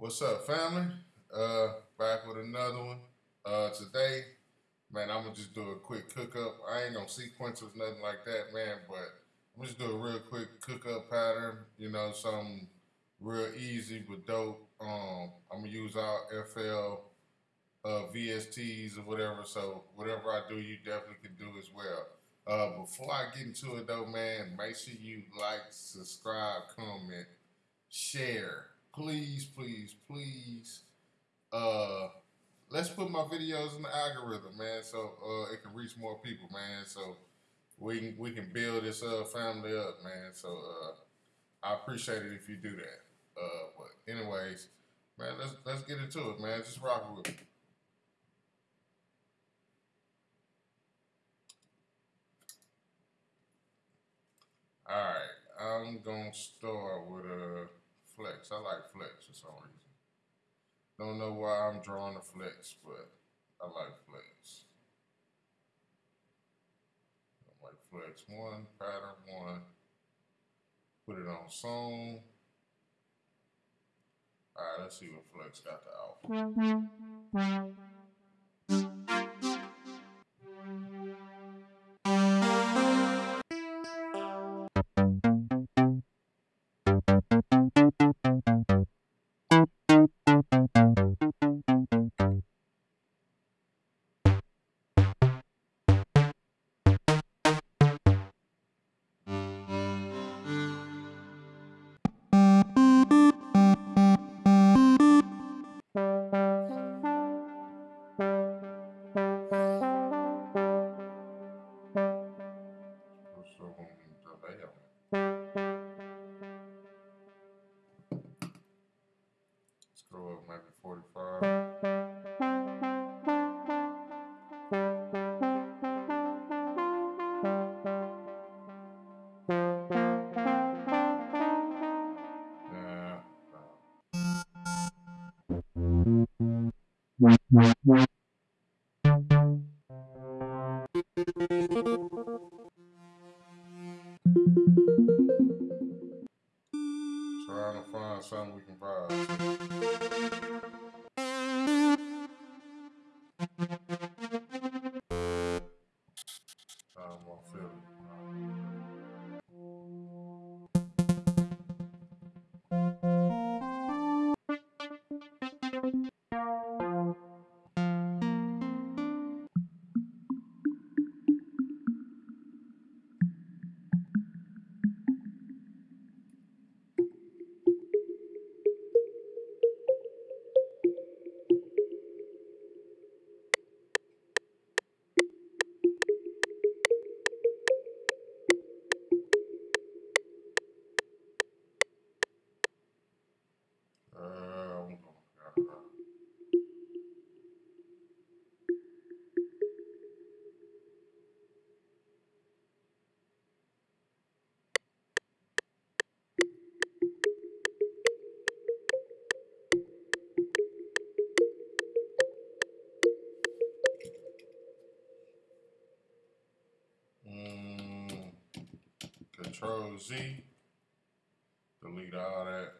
What's up, family? Uh, back with another one. Uh, today, man, I'm gonna just do a quick cook up. I ain't gonna sequence or nothing like that, man, but I'm just do a real quick cook up pattern. You know, something real easy but dope. Um, I'm gonna use our FL uh, VSTs or whatever. So whatever I do, you definitely can do as well. Uh, before I get into it though, man, make sure you like, subscribe, comment, share. Please, please, please. Uh, let's put my videos in the algorithm, man, so uh, it can reach more people, man. So we can, we can build this uh, family up, man. So uh, I appreciate it if you do that. Uh, but anyways, man, let's let's get into it, man. Just rock with me. All right, I'm gonna start with a flex. I like flex for some reason. Don't know why I'm drawing a flex, but I like flex. I like flex one, pattern one. Put it on song. All right, let's see what flex got to offer. Wait, wait, wait. Z. Delete all that.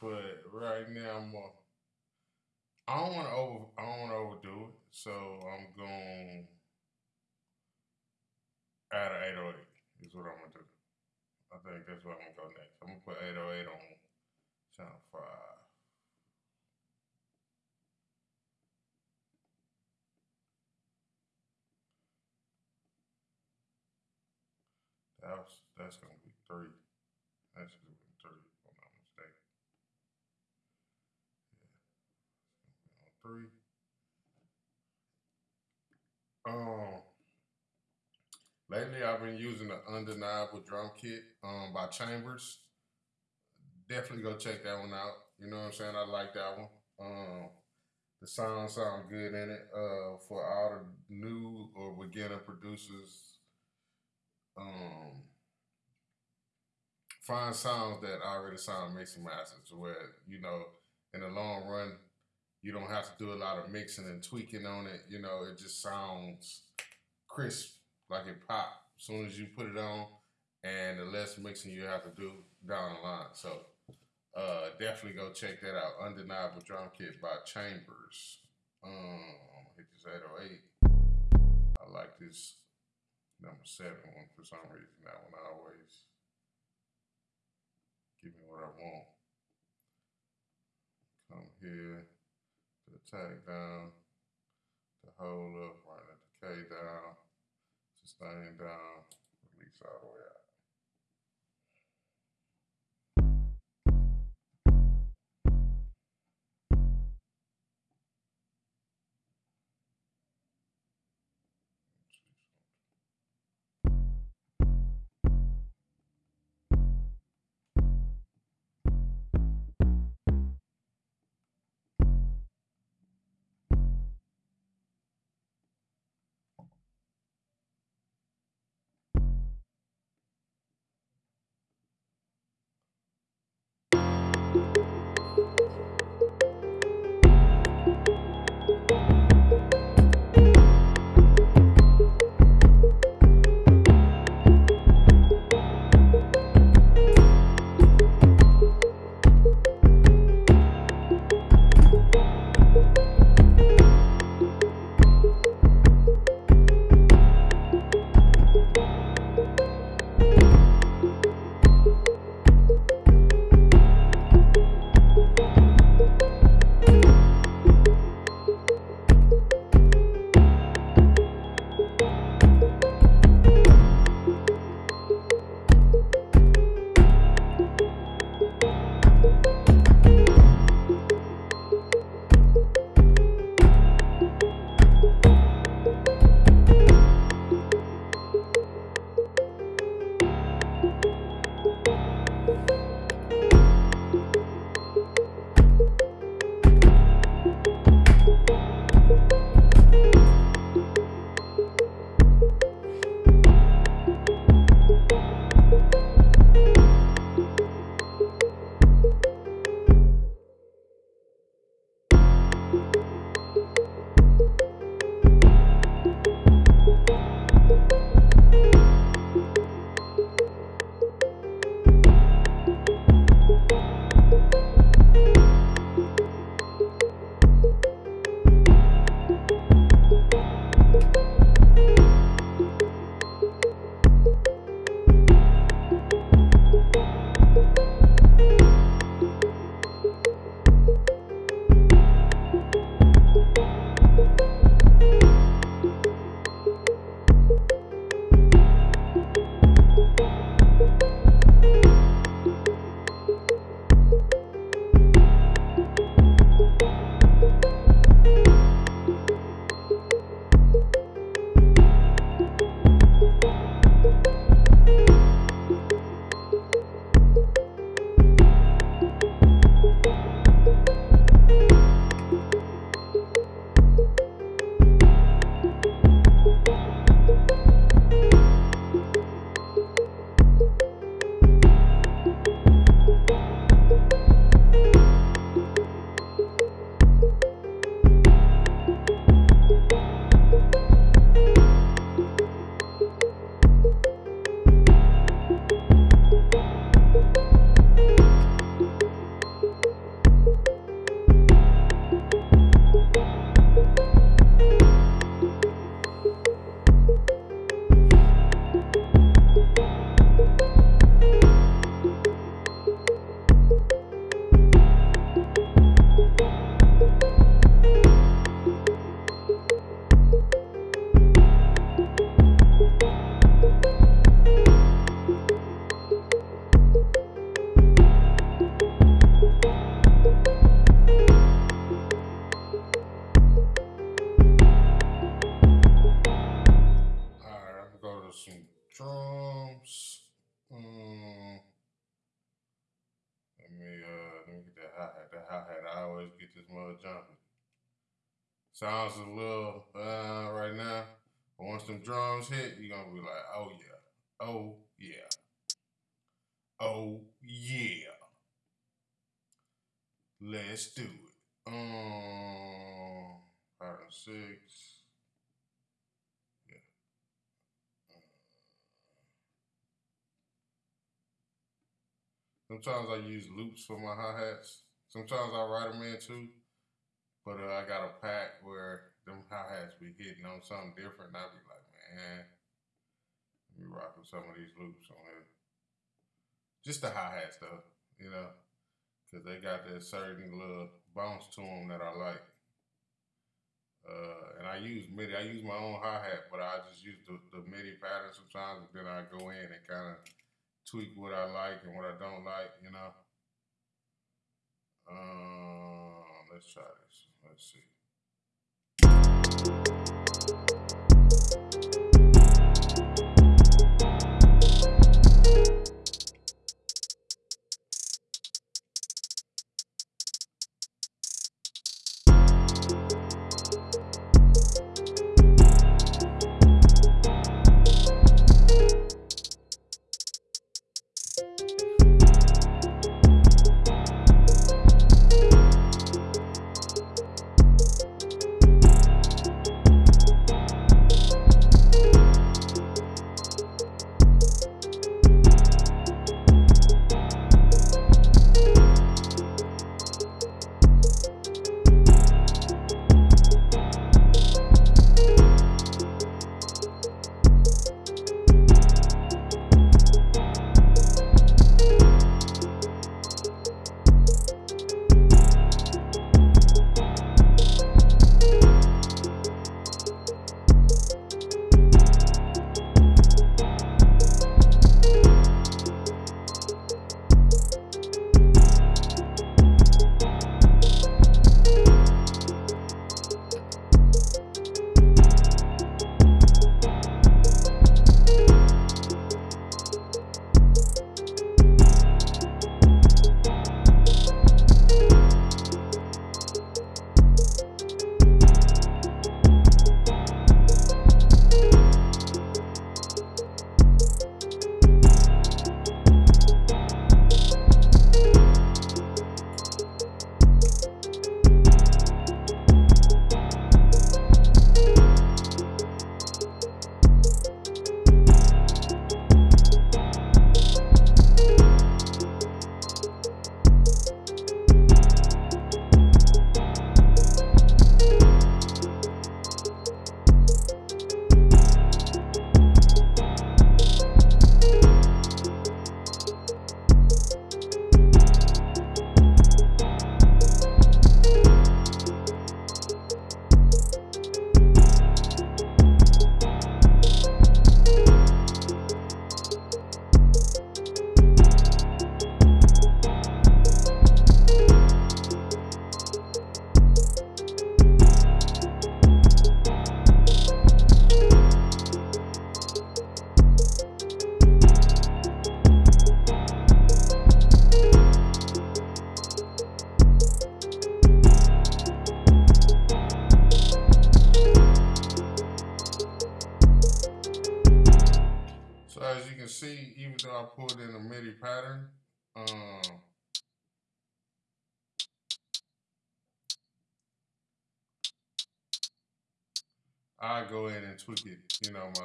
But right now I'm. Uh, I don't want to over. I don't want to overdo it, so I'm gonna add an 808. Is what I'm gonna do. I think that's what I'm gonna go next. I'm gonna put 808 on channel five. That's that's gonna be three. That's gonna be three, if I'm not mistaken. Yeah. Three. Um, lately I've been using the Undeniable Drum Kit um by Chambers. Definitely go check that one out. You know what I'm saying? I like that one. Um, the sound sound good in it. Uh, for all the new or beginner producers, um, find sounds that already sound mixing masters where you know in the long run you don't have to do a lot of mixing and tweaking on it. You know, it just sounds crisp, like it pop as soon as you put it on, and the less mixing you have to do down the line. So uh, definitely go check that out. Undeniable Drum Kit by Chambers. Um, hit this 808. I like this number seven one for some reason. That one always give me what I want. Come here the tag down, to hold up, run the decay down, sustain down, release all the way out. Let me uh let me get that hi hat. That hi hat. I always get this mother jumping. Sounds a little uh right now, but once them drums hit, you're gonna be like, oh yeah, oh yeah, oh yeah. Let's do it. Um, five and six. Sometimes I use loops for my hi hats. Sometimes I write them in too. But uh, I got a pack where them hi hats be hitting on something different. And I be like, man, let me rock with some of these loops on here. Just the hi hat stuff, you know, because they got that certain little bounce to them that I like. Uh, and I use MIDI. I use my own hi hat, but I just use the, the MIDI pattern sometimes, and then I go in and kind of tweak what I like and what I don't like, you know. Um, let's try this. Let's see.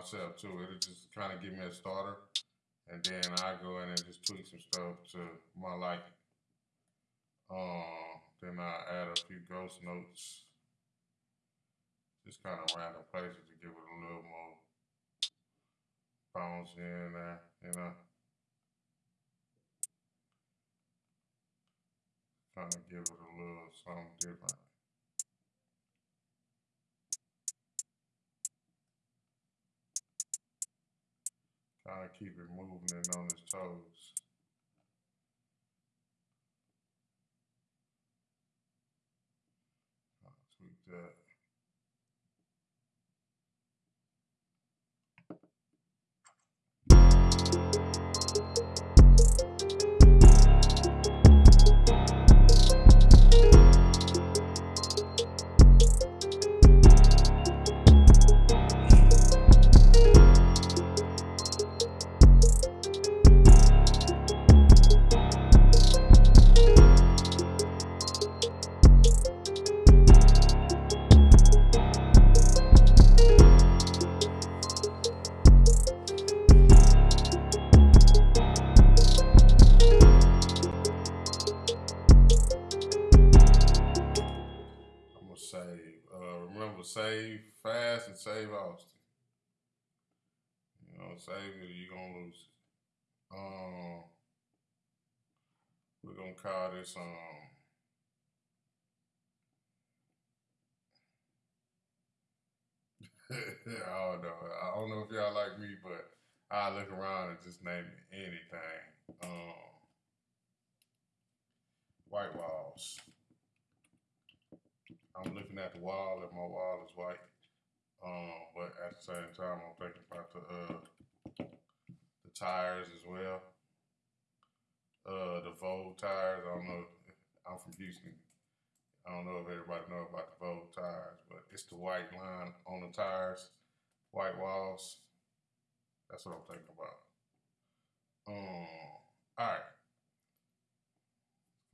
Myself too. It'll just kind of give me a starter, and then I go in and just tweak some stuff to my liking. Um, then I add a few ghost notes, just kind of random places to give it a little more bounce in there, you know. Kind of give it a little something different. Kind to keep it moving and on his toes. Tweak that. Save. Uh, remember, save fast and save Austin. You know, save it, you're gonna lose it. Um, we're gonna call this um. I don't know. I don't know if y'all like me, but I look around and just name anything. Um, white walls. I'm looking at the wall and my wall is white. Um, but at the same time, I'm thinking about the uh, the tires as well. Uh, the Vogue tires. I don't know. I'm from Houston. I don't know if everybody know about the Vogue tires, but it's the white line on the tires, white walls. That's what I'm thinking about. Um, all right.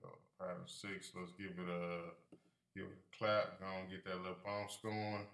So pattern six. Let's give it a give it a clap. Go and get that little bounce going.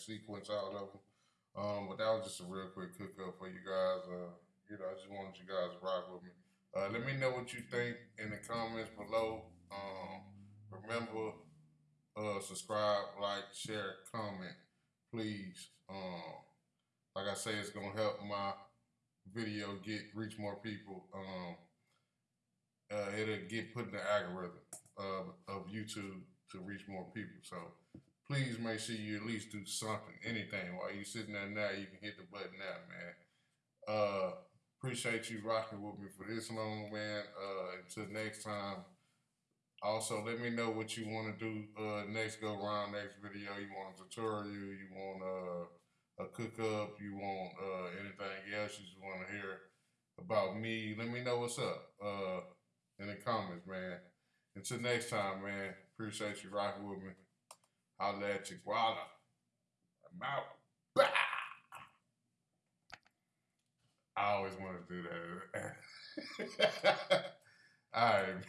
Sequence out of them. Um, but that was just a real quick cook up for you guys. Uh, you know, I just wanted you guys to rock with me. Uh, let me know what you think in the comments below. Um, remember, uh, subscribe, like, share, comment, please. Um, like I say, it's gonna help my video get reach more people. Um, uh, it'll get put in the algorithm of, of YouTube to reach more people. So please make sure you at least do something, anything while you're sitting there now. You can hit the button now, man. Uh, appreciate you rocking with me for this long, man. Uh, until next time. Also, let me know what you want to do uh, next go around, next video. You want a tutorial? You want uh, a cook up? You want uh, anything else? You just want to hear about me? Let me know what's up uh, in the comments, man. Until next time, man. Appreciate you rocking with me. Holla at you, Guala. I'm out. Bah! I always want to do that. All right.